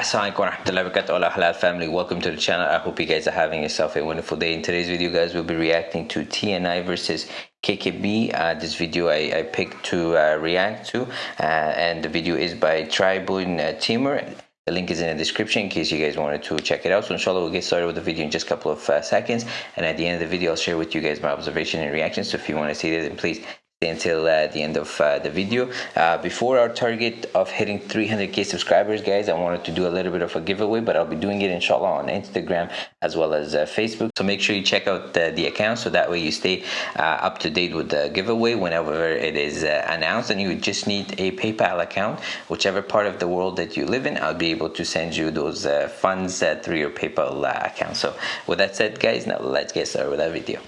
Assalamualaikum halal family welcome to the channel. I hope you guys are having yourself a wonderful day. In today's video guys we'll be reacting to TNI versus KKB uh, this video I, I picked to uh, react to uh, and the video is by Tribun uh, Timur the link is in the description in case you guys wanted to check it out. So inshallah we'll get started with the video in just a couple of uh, seconds. And at the end of the video I'll share with you guys my observation and reactions. So if you want to see that then please until uh, the end of uh, the video. Uh, before our target of hitting 300k subscribers guys i wanted to do a little bit of a giveaway but i'll be doing it inshallah on instagram as well as uh, facebook. So make sure you check out the, the account so that way you stay uh, up to date with the giveaway whenever it is uh, announced. And you just need a paypal account. Whichever part of the world that you live in i'll be able to send you those funds through your paypal account. So with that said guys now let's get started with that video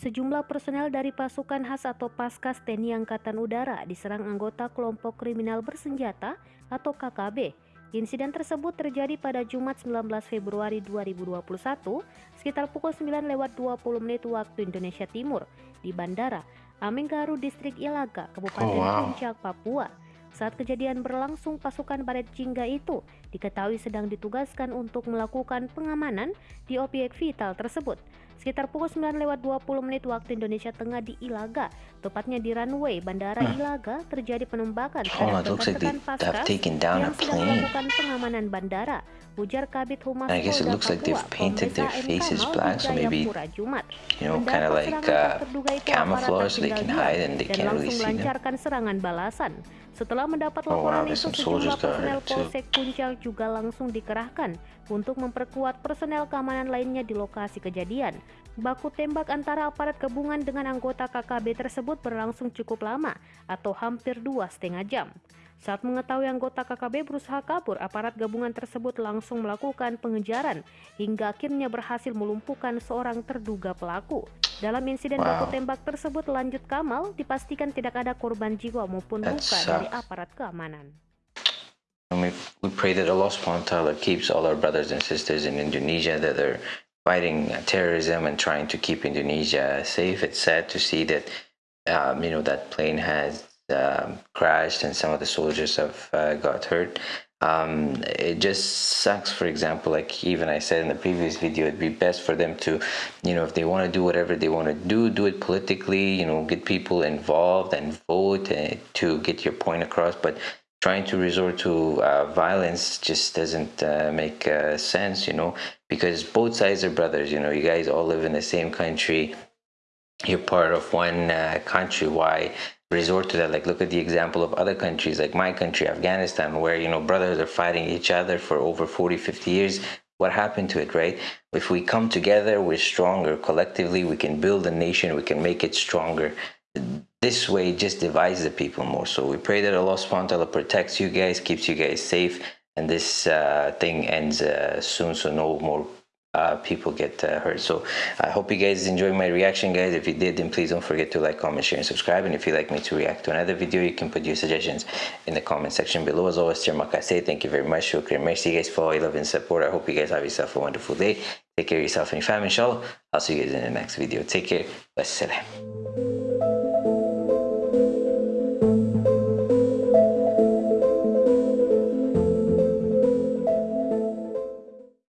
Sejumlah personel dari pasukan khas atau Paskas TNI Angkatan Udara diserang anggota kelompok kriminal bersenjata atau KKB. Insiden tersebut terjadi pada Jumat 19 Februari 2021 sekitar pukul 9 lewat 20 menit waktu Indonesia Timur di Bandara Amenggaru Distrik Ilaga, Kabupaten oh, wow. Puncak, Papua. Saat kejadian berlangsung, pasukan Baret Jingga itu diketahui sedang ditugaskan untuk melakukan pengamanan di objek vital tersebut. Sekitar pukul 9 lewat 20 menit waktu Indonesia Tengah di Ilaga, tepatnya di runway Bandara hmm. Ilaga, terjadi penembakan terhadap rekan paskas yang sedang melakukan pengamanan bandara. Ujar Kabit Humas black, so maybe, you know, kind of like uh, can hide and they can't really see them. serangan balasan. Setelah mendapat laporan oh, itu, sejumlah personel Polsek Puncak juga langsung dikerahkan untuk memperkuat personel keamanan lainnya di lokasi kejadian. Baku tembak antara aparat gabungan dengan anggota KKB tersebut berlangsung cukup lama atau hampir dua setengah jam. Saat mengetahui anggota KKB berusaha kabur, aparat gabungan tersebut langsung melakukan pengejaran hingga akhirnya berhasil melumpuhkan seorang terduga pelaku. Dalam insiden wow. baku tembak tersebut lanjut Kamal dipastikan tidak ada korban jiwa maupun luka dari aparat keamanan. We, we pray that Allah SWT keeps all our brothers and sisters in Indonesia that are fighting terrorism and trying to keep Indonesia safe. It's sad to see that um, you know that plane has um, crashed and some of the soldiers have uh, got hurt um, it just sucks for example like even i said in the previous video it'd be best for them to you know if they want to do whatever they want to do do it politically you know get people involved and vote uh, to get your point across. But trying to resort to uh, violence just doesn't uh, make uh, sense you know because both sides are brothers you know you guys all live in the same country. You're part of one uh, country. Why resort to that. Like look at the example of other countries like my country afghanistan where you know brothers are fighting each other for over 40 50 years. What happened to it right? If we come together we're stronger. Collectively we can build a nation. We can make it stronger. This way just divides the people more. So we pray that allah subhanahu protects you guys keeps you guys safe and this uh, thing ends uh, soon so no more uh, people get uh, hurt. So I hope you guys enjoyed my reaction, guys. If you did, then please don't forget to like, comment, share, and subscribe. And if you'd like me to react to another video, you can put your suggestions in the comment section below. As always, say thank you very much. Shukriya. Merci, guys, for all your love and support. I hope you guys have yourself a wonderful day. Take care of yourself and your family, inshallah. I'll see you guys in the next video. Take care. Wassalam.